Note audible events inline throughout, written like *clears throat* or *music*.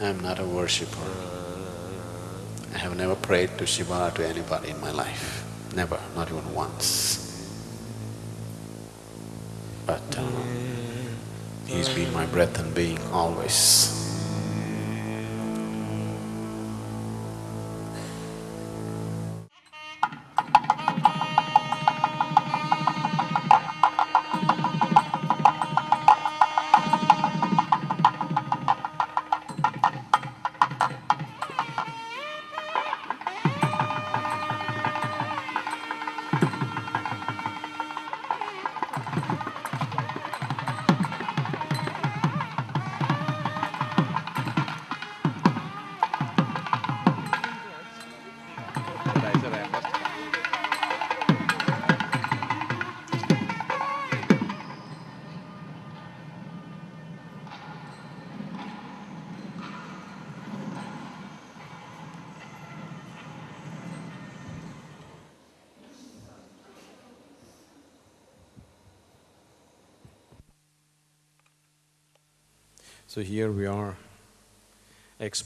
I'm not a worshipper. I have never prayed to Shiva to anybody in my life. Never, not even once. But uh, he's been my breath and being always.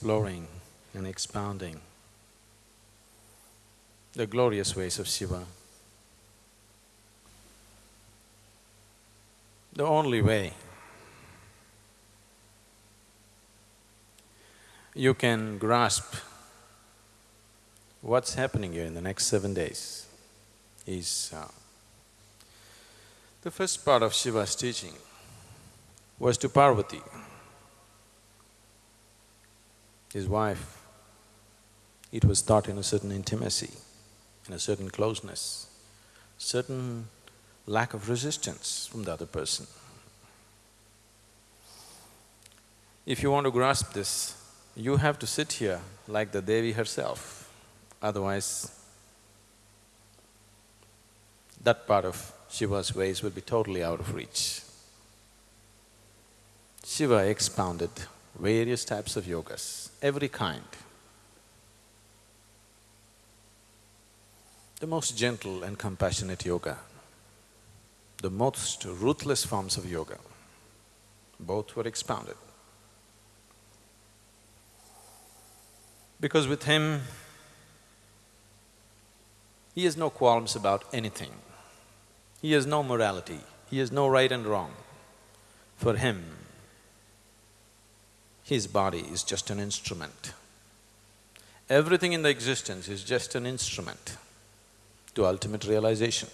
Exploring and expounding the glorious ways of Shiva. The only way you can grasp what's happening here in the next seven days is uh, the first part of Shiva's teaching was to Parvati his wife, it was taught in a certain intimacy, in a certain closeness, certain lack of resistance from the other person. If you want to grasp this, you have to sit here like the Devi herself, otherwise that part of Shiva's ways will be totally out of reach. Shiva expounded various types of yogas, every kind. The most gentle and compassionate yoga, the most ruthless forms of yoga, both were expounded. Because with him, he has no qualms about anything. He has no morality, he has no right and wrong. For him, his body is just an instrument. Everything in the existence is just an instrument to ultimate realization.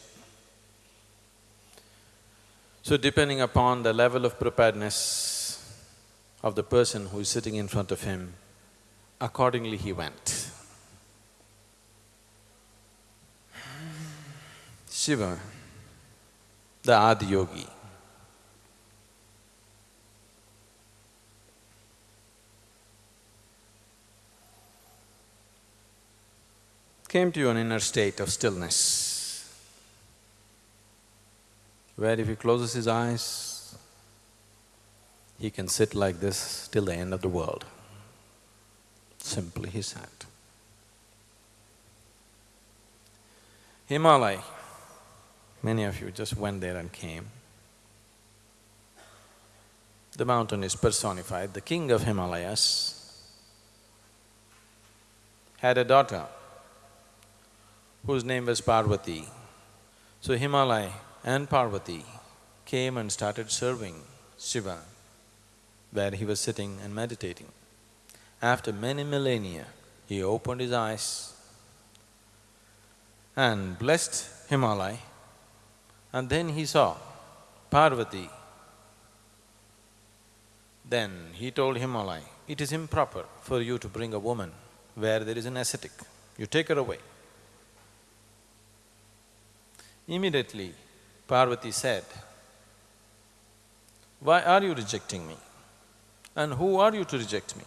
So depending upon the level of preparedness of the person who is sitting in front of him, accordingly he went. Shiva, the Adiyogi, came to an inner state of stillness, where if he closes his eyes, he can sit like this till the end of the world. Simply he sat. Himalaya, many of you just went there and came. The mountain is personified, the king of Himalayas had a daughter whose name was Parvati. So Himalaya and Parvati came and started serving Shiva where he was sitting and meditating. After many millennia, he opened his eyes and blessed Himalaya and then he saw Parvati. Then he told Himalaya, it is improper for you to bring a woman where there is an ascetic, you take her away. Immediately, Parvati said, why are you rejecting me? And who are you to reject me?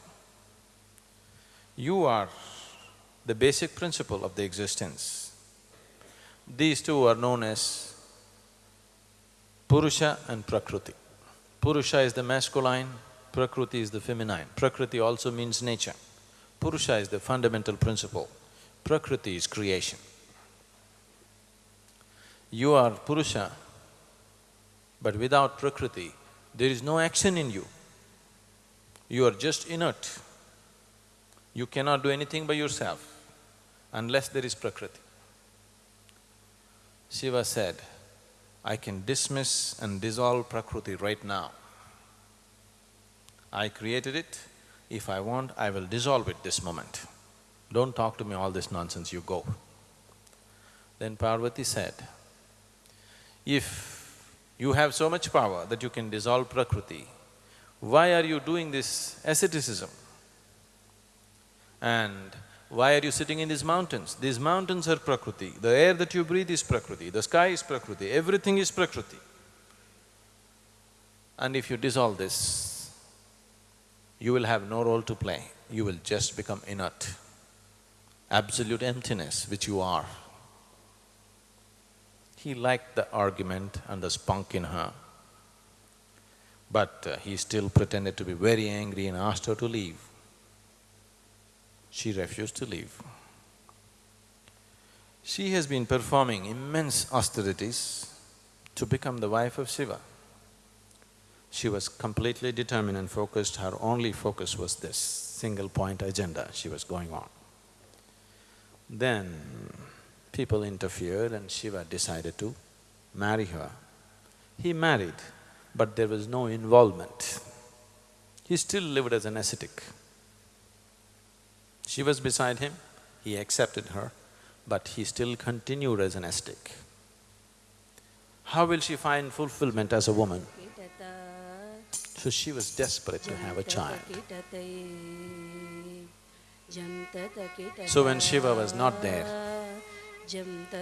You are the basic principle of the existence. These two are known as Purusha and Prakriti. Purusha is the masculine, Prakriti is the feminine. Prakriti also means nature. Purusha is the fundamental principle, Prakriti is creation. You are Purusha, but without Prakriti, there is no action in you. You are just inert, You cannot do anything by yourself unless there is Prakriti. Shiva said, I can dismiss and dissolve Prakriti right now. I created it, if I want, I will dissolve it this moment. Don't talk to me all this nonsense, you go. Then Parvati said, if you have so much power that you can dissolve Prakriti, why are you doing this asceticism? And why are you sitting in these mountains? These mountains are Prakriti, the air that you breathe is Prakriti, the sky is Prakriti, everything is Prakriti. And if you dissolve this, you will have no role to play, you will just become inert, absolute emptiness which you are. He liked the argument and the spunk in her, but uh, he still pretended to be very angry and asked her to leave. She refused to leave. She has been performing immense austerities to become the wife of Shiva. She was completely determined and focused, her only focus was this single point agenda she was going on. Then people interfered and Shiva decided to marry her. He married, but there was no involvement. He still lived as an ascetic. She was beside him, he accepted her, but he still continued as an ascetic. How will she find fulfillment as a woman? So she was desperate to have a child. So when Shiva was not there,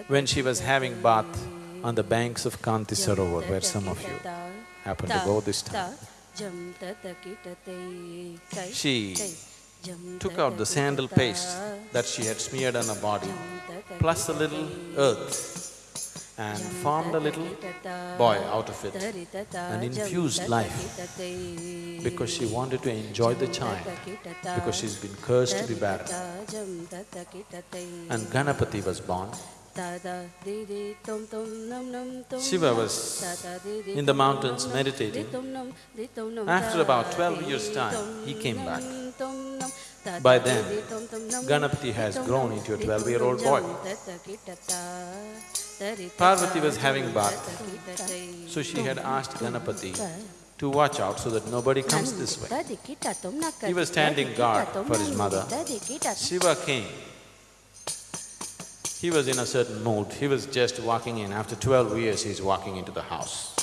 when she was having bath on the banks of Kanti Sarovar, where some of you happen to go this time, she took out the sandal paste that she had smeared on her body, plus a little earth, and formed a little boy out of it and infused life because she wanted to enjoy the child, because she's been cursed to be barren. And Ganapati was born. Shiva was in the mountains meditating. After about twelve years' time, he came back. By then, Ganapati has grown into a twelve-year-old boy. Parvati was having bath, so she had asked Ganapati to watch out so that nobody comes this way. He was standing guard for his mother. Shiva came. He was in a certain mood, he was just walking in. After twelve years, he's walking into the house.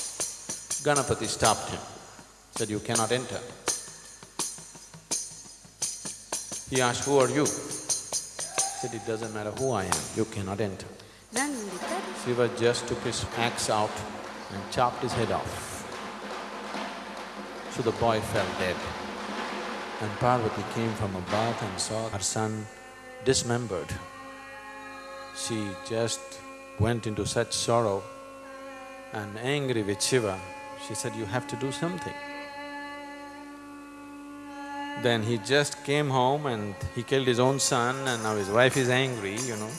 Ganapati stopped him, said, you cannot enter. He asked, who are you? He said, it doesn't matter who I am, you cannot enter. Shiva just took his axe out and chopped his head off. So the boy fell dead. And Parvati came from a bath and saw her son dismembered. She just went into such sorrow and angry with Shiva, she said, you have to do something. Then he just came home and he killed his own son and now his wife is angry, you know.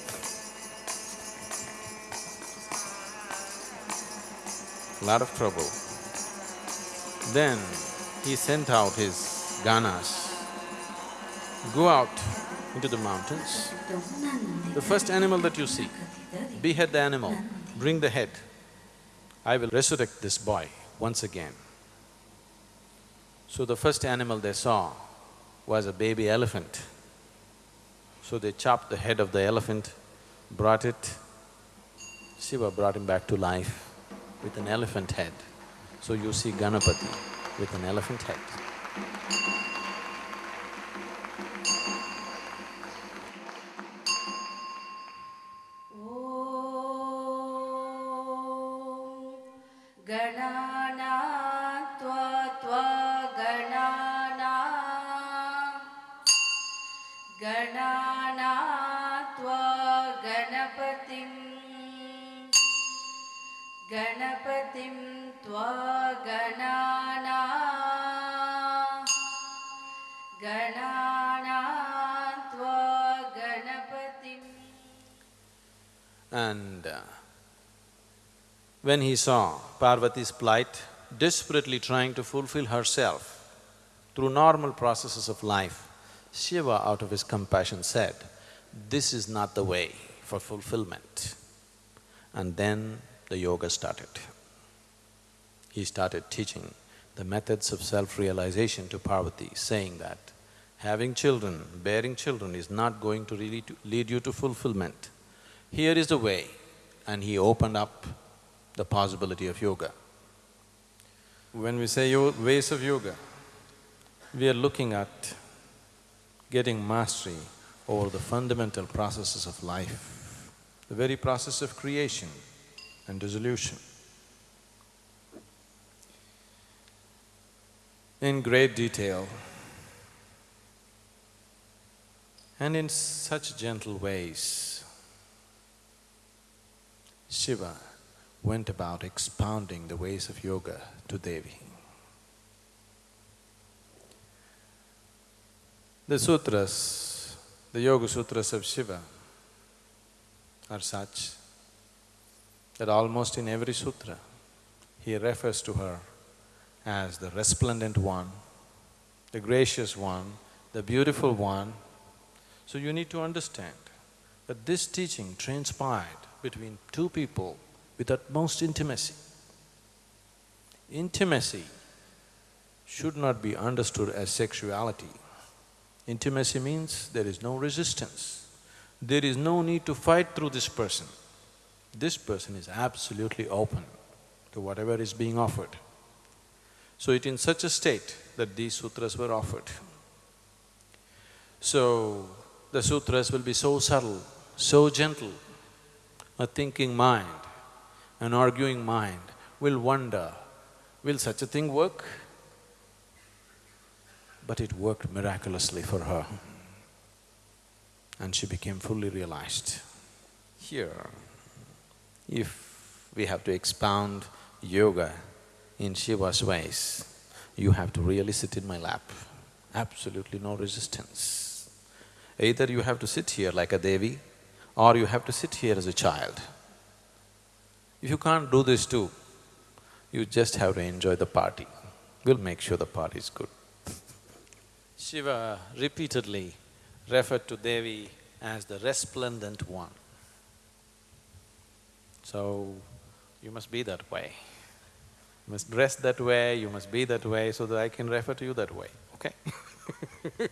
Lot of trouble. Then he sent out his ganas, go out into the mountains. The first animal that you see, behead the animal, bring the head. I will resurrect this boy once again. So the first animal they saw was a baby elephant. So they chopped the head of the elephant, brought it, Shiva brought him back to life with an elephant head. So you see Ganapati with an elephant head. When he saw Parvati's plight, desperately trying to fulfill herself through normal processes of life, Shiva, out of his compassion, said, this is not the way for fulfillment. And then the yoga started. He started teaching the methods of self-realization to Parvati, saying that having children, bearing children is not going to really to lead you to fulfillment. Here is the way, and he opened up the possibility of yoga. When we say ways of yoga, we are looking at getting mastery over the fundamental processes of life, the very process of creation and dissolution. In great detail and in such gentle ways, Shiva went about expounding the ways of yoga to Devi. The sutras, the Yoga Sutras of Shiva are such that almost in every sutra, he refers to her as the resplendent one, the gracious one, the beautiful one. So you need to understand that this teaching transpired between two people with utmost intimacy. Intimacy should not be understood as sexuality. Intimacy means there is no resistance. There is no need to fight through this person. This person is absolutely open to whatever is being offered. So it in such a state that these sutras were offered. So, the sutras will be so subtle, so gentle, a thinking mind an arguing mind will wonder, will such a thing work? But it worked miraculously for her and she became fully realized. Here, if we have to expound yoga in Shiva's ways, you have to really sit in my lap, absolutely no resistance. Either you have to sit here like a Devi or you have to sit here as a child. If you can't do this too, you just have to enjoy the party. We'll make sure the party is good. Shiva repeatedly referred to Devi as the resplendent one. So, you must be that way. You must dress that way, you must be that way so that I can refer to you that way, okay *laughs*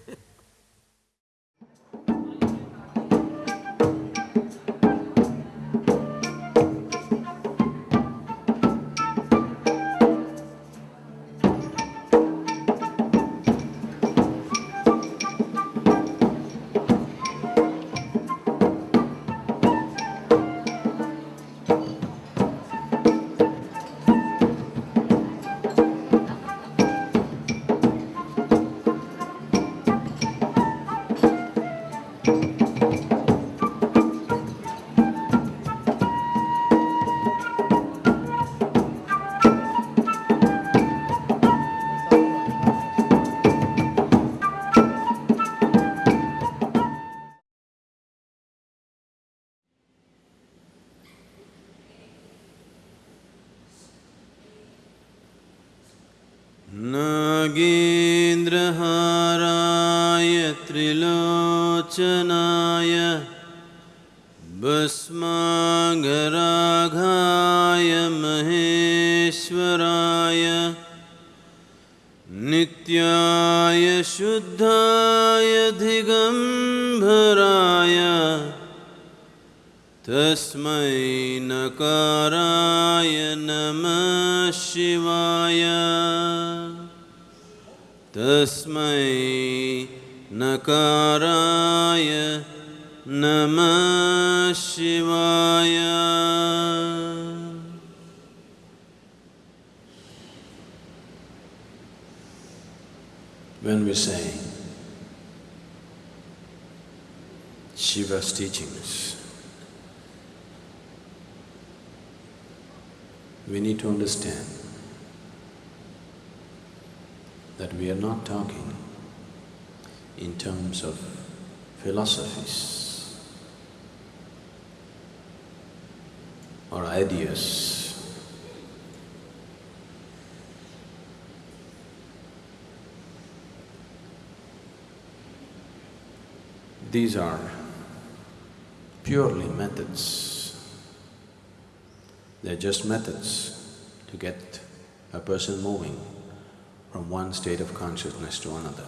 These are purely methods. They're just methods to get a person moving from one state of consciousness to another.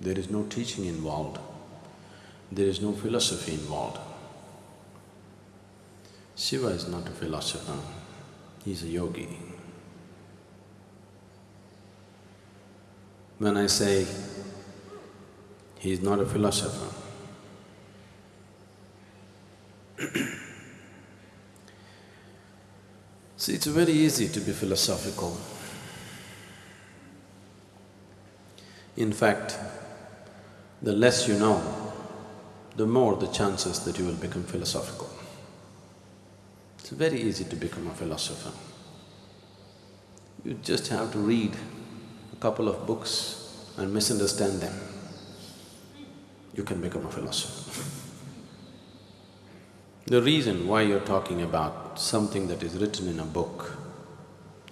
There is no teaching involved, there is no philosophy involved. Shiva is not a philosopher, he's a yogi. When I say he is not a philosopher, *clears throat* See, it's very easy to be philosophical. In fact, the less you know, the more the chances that you will become philosophical. It's very easy to become a philosopher. You just have to read a couple of books and misunderstand them. You can become a philosopher. *laughs* The reason why you're talking about something that is written in a book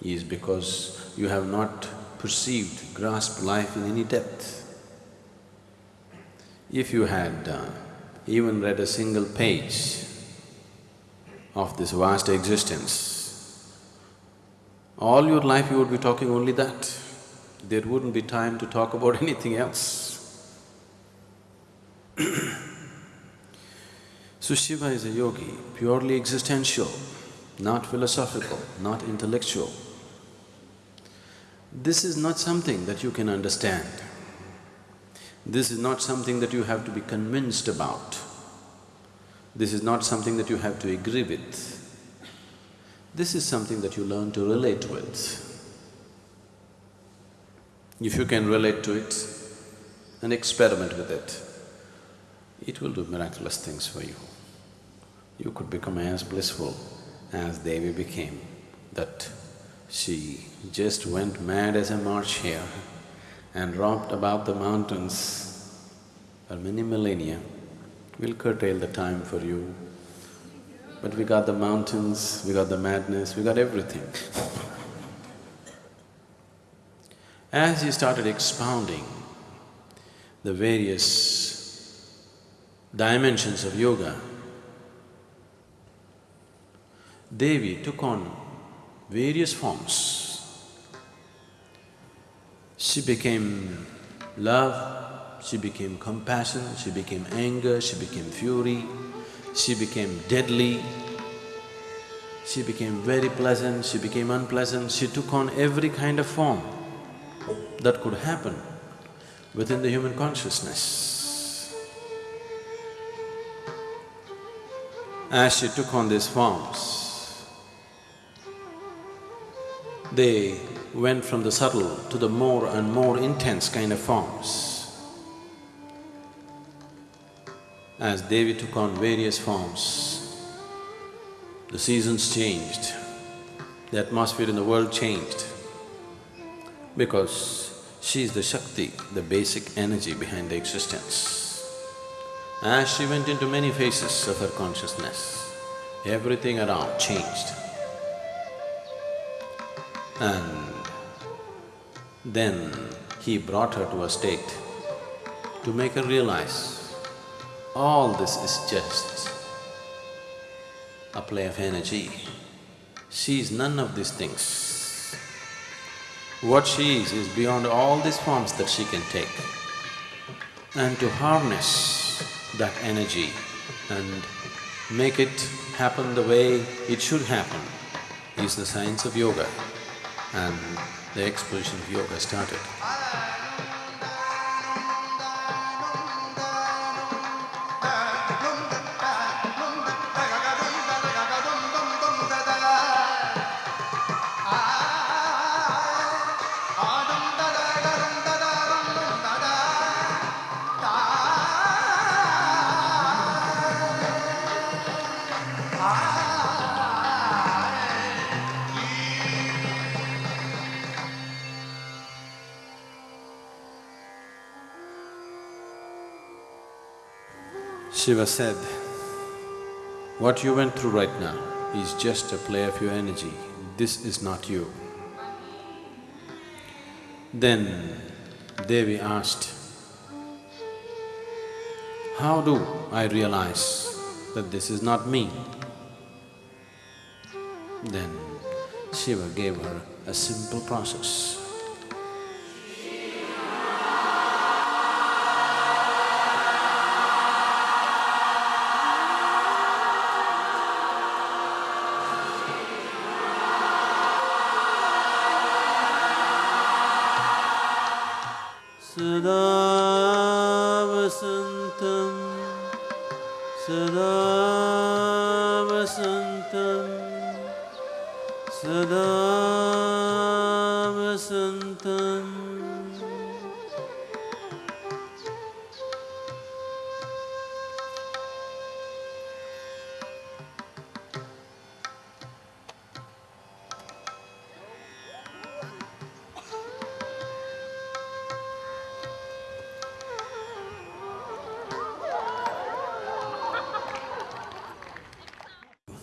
is because you have not perceived, grasped life in any depth. If you had uh, even read a single page of this vast existence, all your life you would be talking only that. There wouldn't be time to talk about *laughs* anything else. *clears throat* So Shiva is a yogi, purely existential, not philosophical, not intellectual. This is not something that you can understand. This is not something that you have to be convinced about. This is not something that you have to agree with. This is something that you learn to relate with. If you can relate to it and experiment with it, it will do miraculous things for you. You could become as blissful as Devi became, that she just went mad as a March hare and romped about the mountains for many millennia. We'll curtail the time for you, but we got the mountains, we got the madness, we got everything. As he started expounding the various dimensions of yoga, Devi took on various forms. She became love, she became compassion, she became anger, she became fury, she became deadly, she became very pleasant, she became unpleasant, she took on every kind of form that could happen within the human consciousness. As she took on these forms, they went from the subtle to the more and more intense kind of forms. As Devi took on various forms, the seasons changed, the atmosphere in the world changed because she is the Shakti, the basic energy behind the existence. As she went into many phases of her consciousness, everything around changed. And then he brought her to a state to make her realize all this is just a play of energy. She is none of these things. What she is, is beyond all these forms that she can take. And to harness that energy and make it happen the way it should happen is the science of yoga and the exposition of yoga started. Shiva said, what you went through right now is just a play of your energy, this is not you. Then Devi asked, How do I realize that this is not me? Then Shiva gave her a simple process.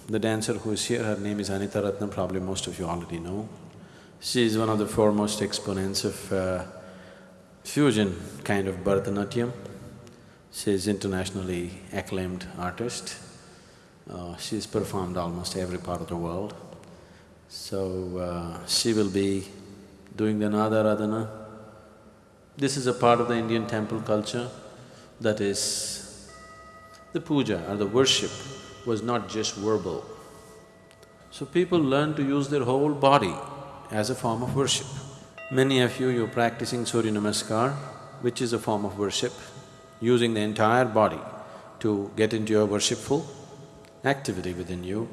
The dancer who is here, her name is Anita Ratnam, probably most of you already know. She is one of the foremost exponents of uh, fusion kind of Bharatanatyam. She is internationally acclaimed artist. Uh, she's performed almost every part of the world. So, uh, she will be doing the Nadaradhana. This is a part of the Indian temple culture, that is, the puja or the worship was not just verbal. So people learn to use their whole body as a form of worship. Many of you, you're practicing Surya Namaskar, which is a form of worship, using the entire body to get into your worshipful activity within you.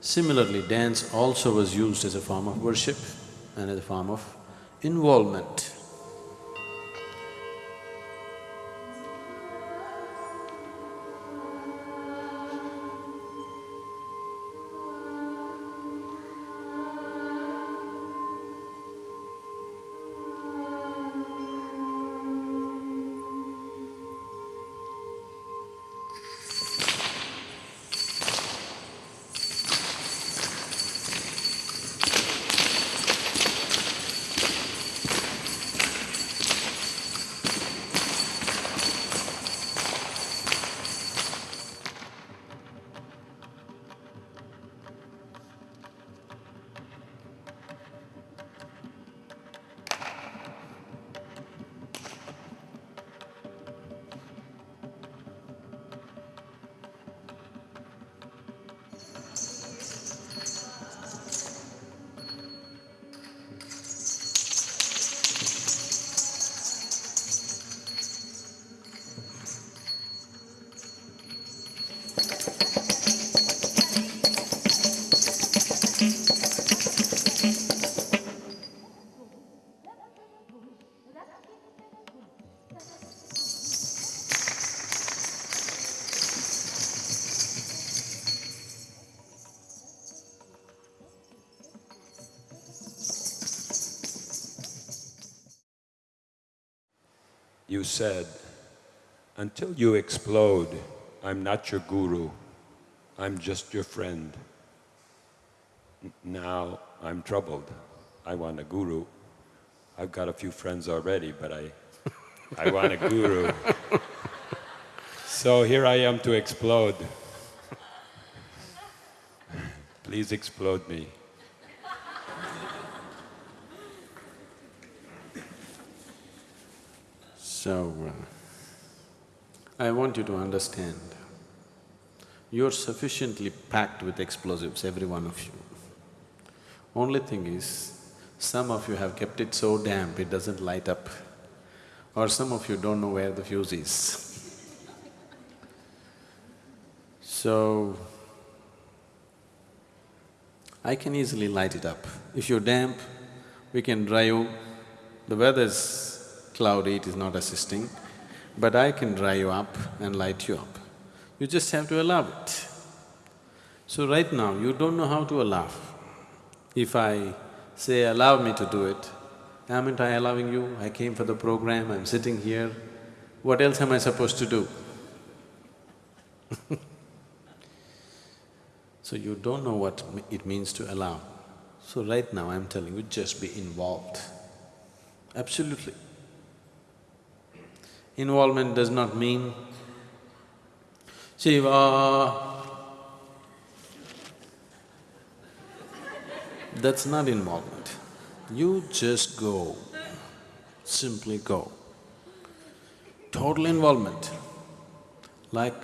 Similarly, dance also was used as a form of worship and as a form of involvement. You said, until you explode, I'm not your guru, I'm just your friend. Now I'm troubled. I want a guru. I've got a few friends already, but I, I want a guru. So here I am to explode. Please explode me. So, uh, I want you to understand, you're sufficiently packed with explosives, every one of you. Only thing is, some of you have kept it so damp it doesn't light up, or some of you don't know where the fuse is. So, I can easily light it up. If you're damp, we can dry you. The weather's cloudy, it is not assisting, but I can dry you up and light you up. You just have to allow it. So right now, you don't know how to allow. If I say, allow me to do it, haven't I allowing you? I came for the program, I'm sitting here, what else am I supposed to do? *laughs* So you don't know what it means to allow. So right now I'm telling you, just be involved. Absolutely. Involvement does not mean Shiva. That's not involvement. You just go, simply go. Total involvement. Like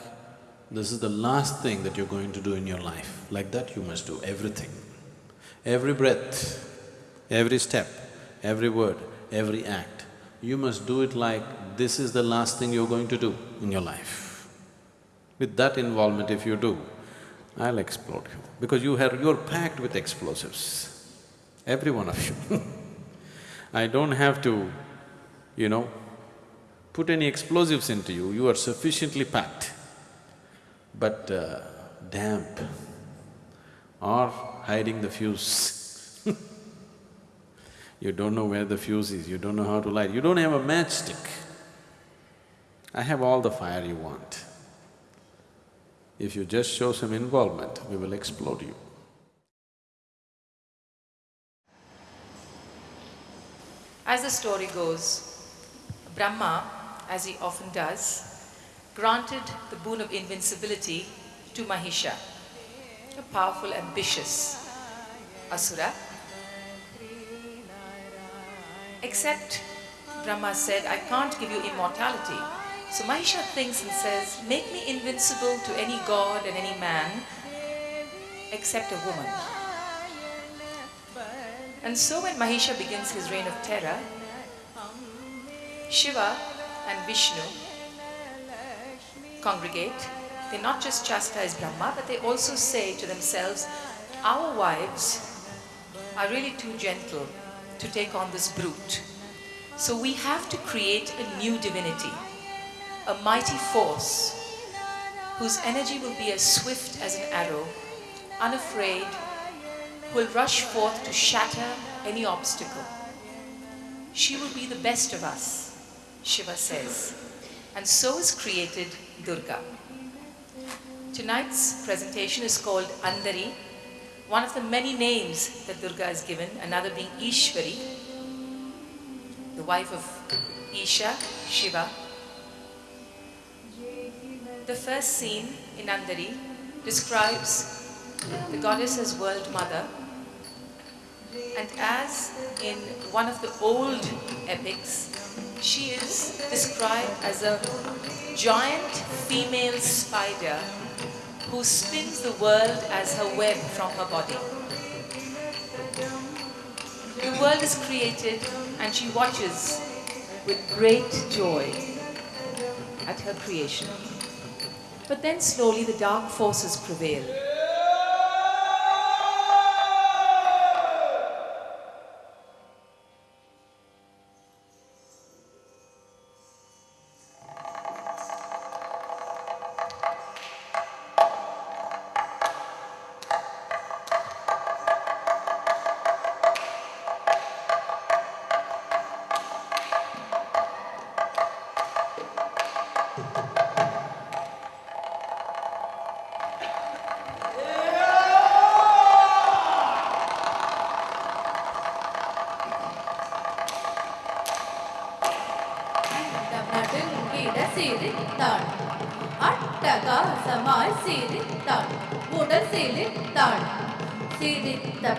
this is the last thing that you're going to do in your life, like that you must do everything. Every breath, every step, every word, every act, you must do it like this is the last thing you're going to do in your life. With that involvement if you do, I'll explode you. Because you have… you're packed with explosives, every one of you. *laughs* I don't have to, you know, put any explosives into you, you are sufficiently packed. But uh, damp. Or hiding the fuse You don't know where the fuse is, you don't know how to light, you don't have a matchstick. I have all the fire you want. If you just show some involvement, we will explode you. As the story goes, Brahma, as he often does, granted the boon of invincibility to Mahisha, a powerful, ambitious asura. Except Brahma said, I can't give you immortality. So Mahisha thinks and says, make me invincible to any god and any man except a woman. And so when Mahisha begins his reign of terror, Shiva and Vishnu congregate. They not just chastise Brahma, but they also say to themselves, our wives are really too gentle to take on this brute. So we have to create a new divinity, a mighty force whose energy will be as swift as an arrow, unafraid, who will rush forth to shatter any obstacle. She will be the best of us, Shiva says. And so is created Durga. Tonight's presentation is called Andari, one of the many names that Durga is given, another being Ishwari, the wife of Isha, Shiva. The first scene in Andari describes the goddess as world mother and as in one of the old epics, she is described as a giant female spider who spins the world as her web from her body. The world is created and she watches with great joy at her creation. But then slowly the dark forces prevail.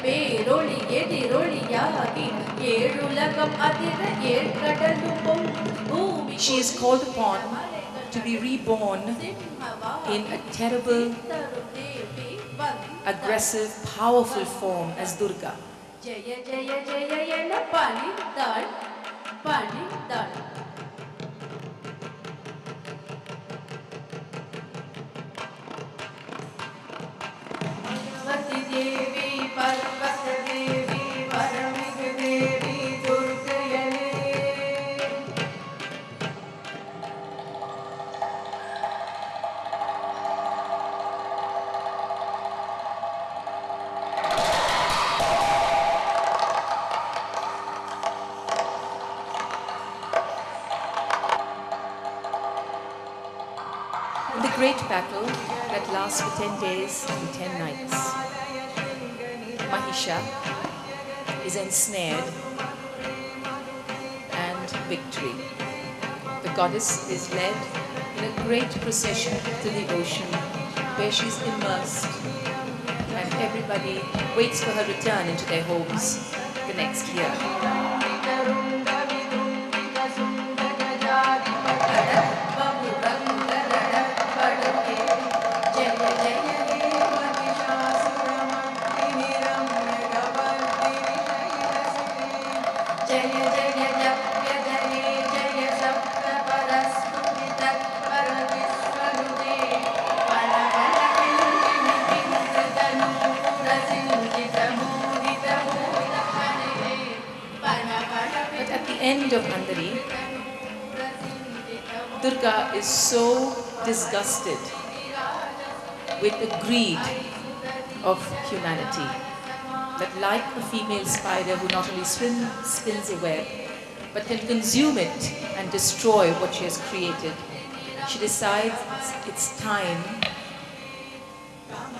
பேரொளி எதிரொளியாகி ஏழுலகம் அதிர ஏழ்கடலும் பூமி She is called upon to be reborn in a terrible, aggressive, powerful form as Durga. Jaya Jaya Jaya என பணித்தாள் பணித்தாள் days and 10 nights, Mahisha is ensnared and victory. The goddess is led in a great procession to the ocean where she's immersed and everybody waits for her return into their homes the next year. Is so disgusted with the greed of humanity that like a female spider who not only swim, spins a web, but can consume it and destroy what she has created, she decides it's time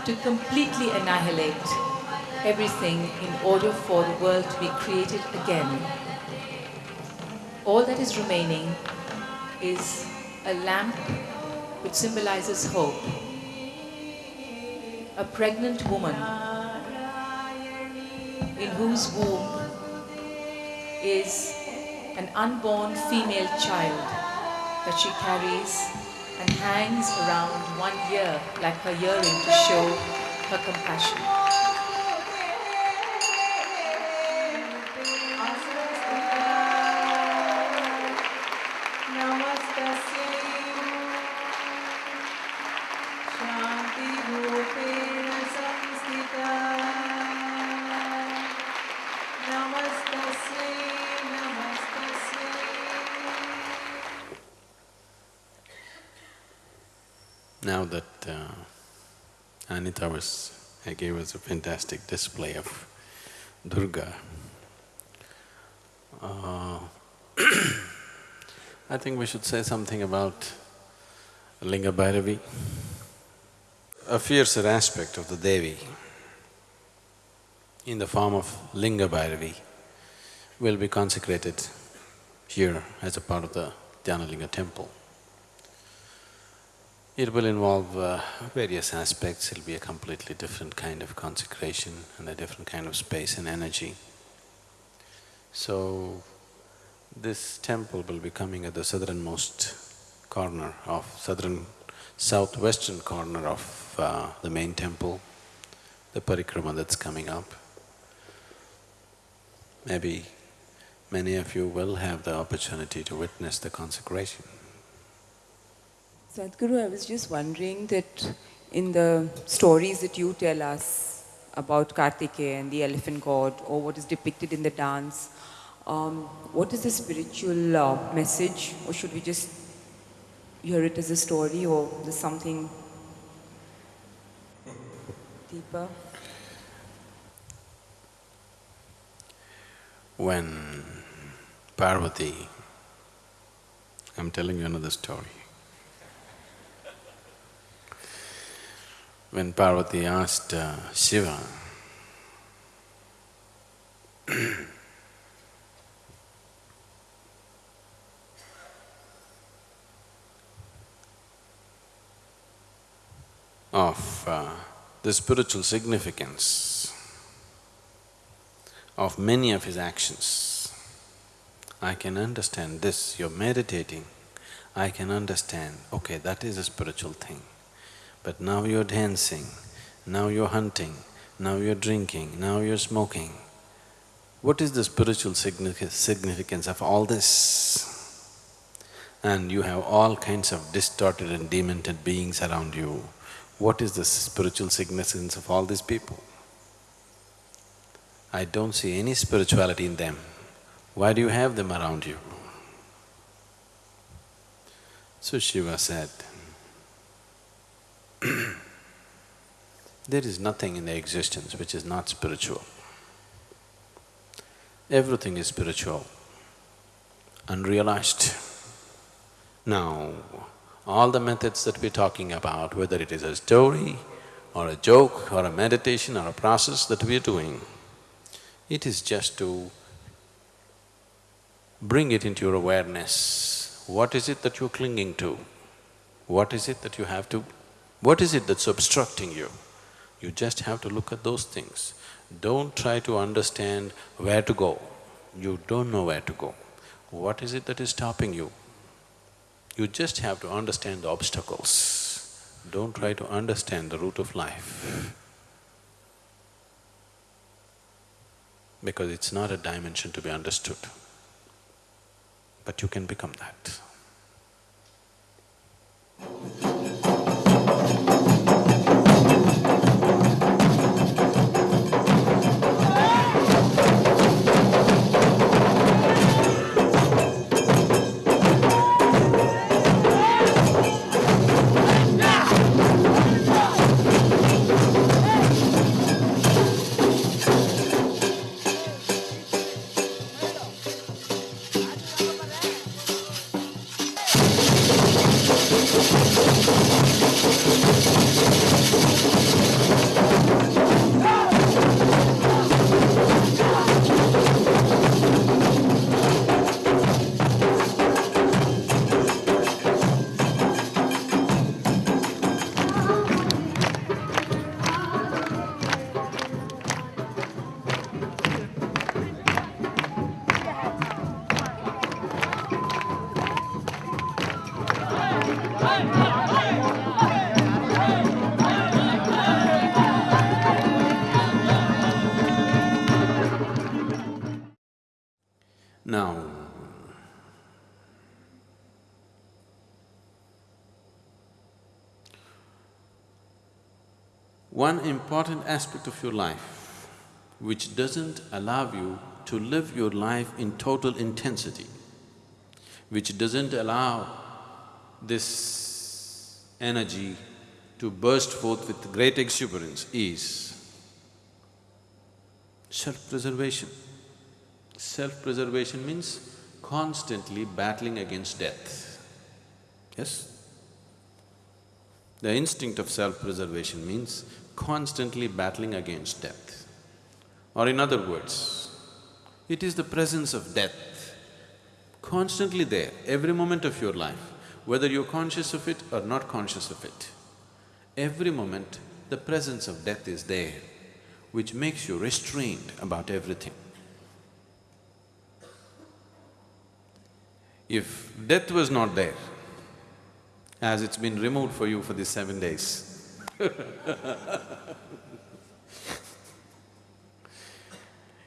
to completely annihilate everything in order for the world to be created again. All that is remaining is a lamp which symbolizes hope. A pregnant woman in whose womb is an unborn female child that she carries and hangs around one ear like her earring to show her compassion. Gave us a fantastic display of Durga, uh, *clears throat* I think we should say something about Linga Bhairavi. A fiercer aspect of the Devi in the form of Linga Bhairavi will be consecrated here as a part of the Dhyanalinga temple. It will involve uh, various aspects, it'll be a completely different kind of consecration and a different kind of space and energy. So, this temple will be coming at the southernmost corner of southern southwestern corner of uh, the main temple, the parikrama that's coming up. Maybe many of you will have the opportunity to witness the consecration. Sadhguru, I was just wondering that in the stories that you tell us about Kartikeya and the elephant god, or what is depicted in the dance, um, what is the spiritual uh, message, or should we just hear it as a story, or there's something deeper? When Parvati, I'm telling you another story. When Parvati asked uh, Shiva, *clears throat* of uh, the spiritual significance of many of his actions. I can understand this, you're meditating, I can understand, okay, that is a spiritual thing. But now you're dancing, now you're hunting, now you're drinking, now you're smoking. What is the spiritual significance of all this? And you have all kinds of distorted and demented beings around you. What is the spiritual significance of all these people? I don't see any spirituality in them. Why do you have them around you? So Shiva said, *clears throat* there is nothing in the existence which is not spiritual. Everything is spiritual, unrealized. Now, all the methods that we're talking about, whether it is a story or a joke or a meditation or a process that we're doing, it is just to bring it into your awareness. What is it that you're clinging to? What is it that you have to… what is it that's obstructing you? You just have to look at those things. Don't try to understand where to go. You don't know where to go. What is it that is stopping you? You just have to understand the obstacles. Don't try to understand the route of life. Because it's not a dimension to be understood. But you can become that. Important aspect of your life which doesn't allow you to live your life in total intensity, which doesn't allow this energy to burst forth with great exuberance is self-preservation. Self-preservation means constantly battling against death. Yes? The instinct of self-preservation means constantly battling against death. Or in other words, it is the presence of death constantly there, every moment of your life, whether you're conscious of it or not conscious of it. Every moment, the presence of death is there, which makes you restrained about everything. If death was not there, as it's been removed for you for these seven days, *laughs*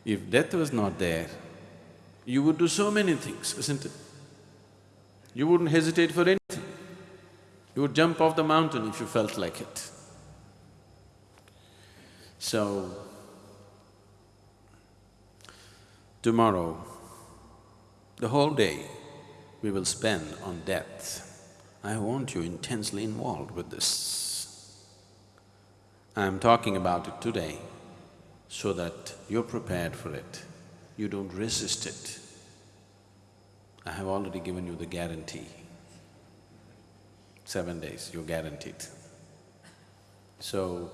if death was not there, you would do so many things, isn't it? You wouldn't hesitate for anything. You would jump off the mountain if you felt like it. So, tomorrow, the whole day we will spend on death. I want you intensely involved with this. I'm talking about it today so that you're prepared for it, you don't resist it. I have already given you the guarantee. Seven days, you're guaranteed. So,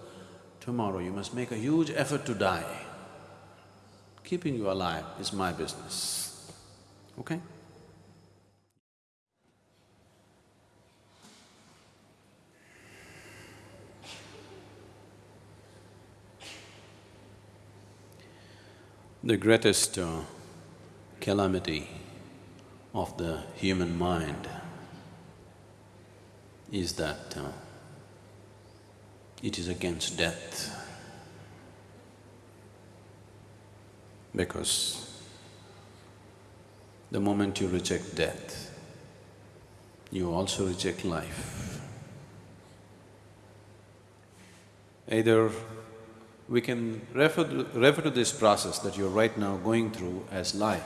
tomorrow you must make a huge effort to die. Keeping you alive is my business, okay? The greatest uh, calamity of the human mind is that uh, it is against death. Because the moment you reject death, you also reject life. Either we can refer to, refer to this process that you're right now going through as life,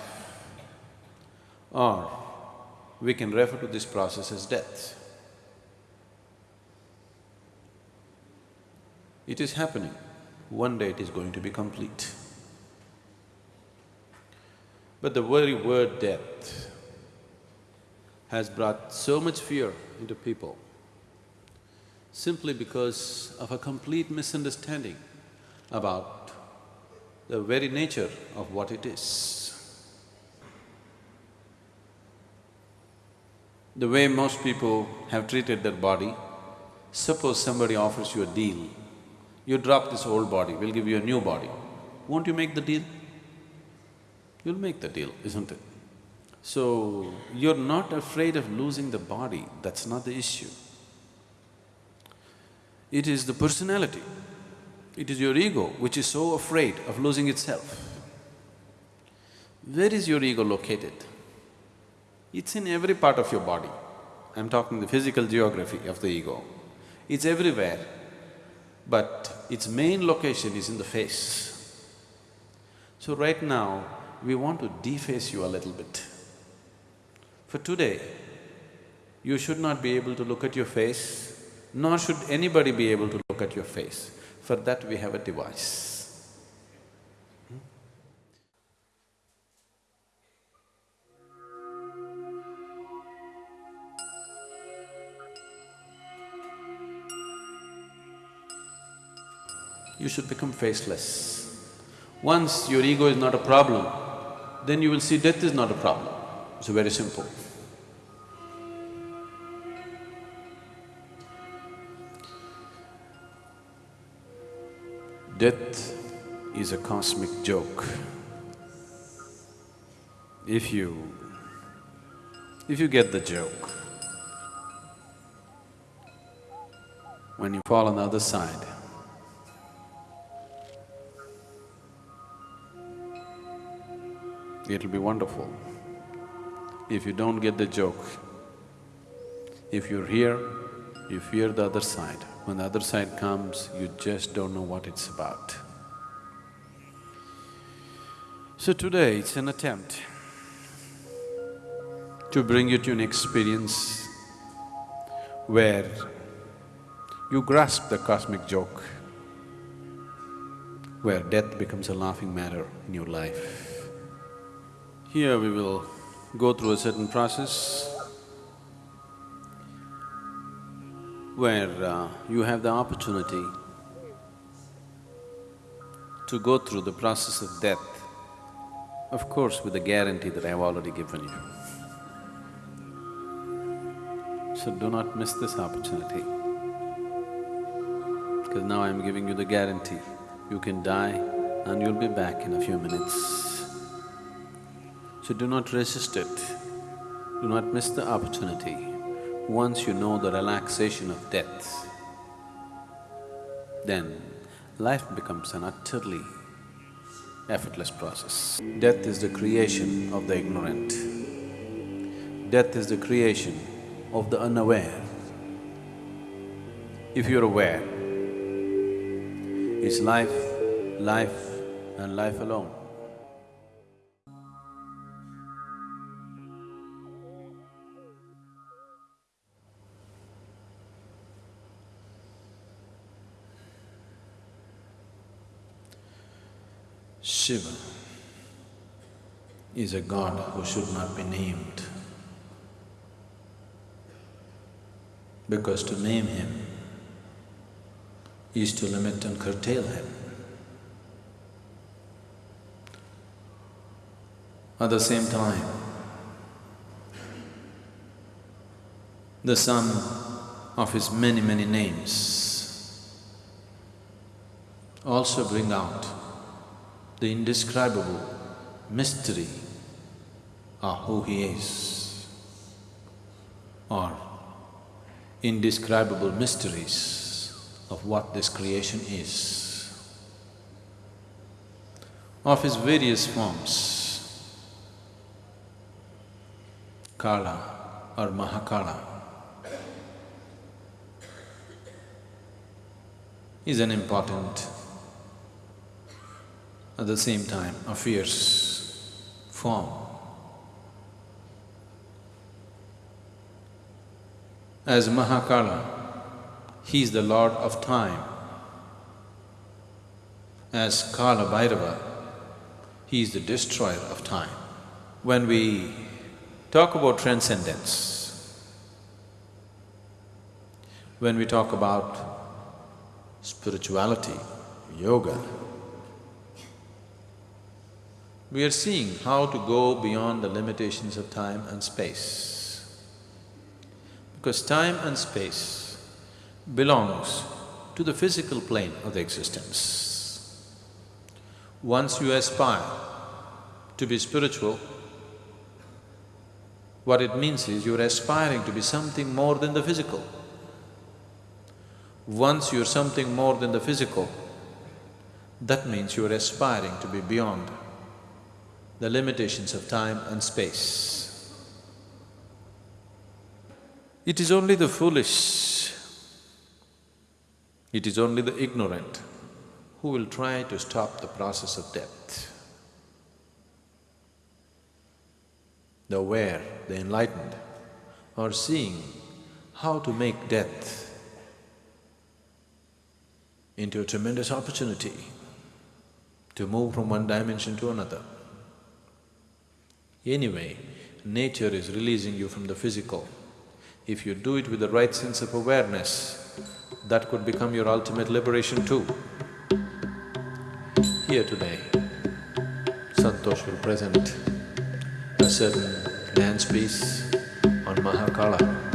or we can refer to this process as death. It is happening, one day it is going to be complete. But the very word death has brought so much fear into people simply because of a complete misunderstanding about the very nature of what it is. The way most people have treated their body, suppose somebody offers you a deal, you drop this old body, we'll give you a new body. Won't you make the deal? You'll make the deal, isn't it? So, you're not afraid of losing the body, that's not the issue. It is the personality, it is your ego which is so afraid of losing itself. Where is your ego located? It's in every part of your body. I'm talking the physical geography of the ego. It's everywhere, but its main location is in the face. So right now, we want to deface you a little bit. For today, you should not be able to look at your face, nor should anybody be able to look at your face. For that we have a device. Hmm? You should become faceless. Once your ego is not a problem, then you will see death is not a problem. It's very simple. Death is a cosmic joke. If you… if you get the joke, when you fall on the other side, it'll be wonderful. If you don't get the joke, if you're here, you fear the other side. When the other side comes, you just don't know what it's about. So today, it's an attempt to bring you to an experience where you grasp the cosmic joke, where death becomes a laughing matter in your life. Here we will go through a certain process where uh, you have the opportunity to go through the process of death, of course with the guarantee that I have already given you. So do not miss this opportunity, because now I'm giving you the guarantee. You can die and you'll be back in a few minutes. So do not resist it, do not miss the opportunity. Once you know the relaxation of death, then life becomes an utterly effortless process. Death is the creation of the ignorant. Death is the creation of the unaware. If you're aware, it's life, life and life alone. Shiva is a god who should not be named. Because to name him is to limit and curtail him. At the same time, the sum of his many, many names also bring out the indescribable mystery of who he is. Or indescribable mysteries of what this creation is. Of his various forms, Kala or Mahakala. Is an important at the same time a fierce form. As Mahakala, he is the lord of time. As Kala Bhairava, he is the destroyer of time. When we talk about transcendence, when we talk about spirituality, yoga, we are seeing how to go beyond the limitations of time and space. Because time and space belongs to the physical plane of the existence. Once you aspire to be spiritual, what it means is you're aspiring to be something more than the physical. Once you're something more than the physical, that means you're aspiring to be beyond the limitations of time and space. It is only the foolish, it is only the ignorant who will try to stop the process of death. The aware, the enlightened are seeing how to make death into a tremendous opportunity to move from one dimension to another. Anyway, nature is releasing you from the physical. If you do it with the right sense of awareness, that could become your ultimate liberation too. Here today, Santosh will present a certain dance piece on Mahakala.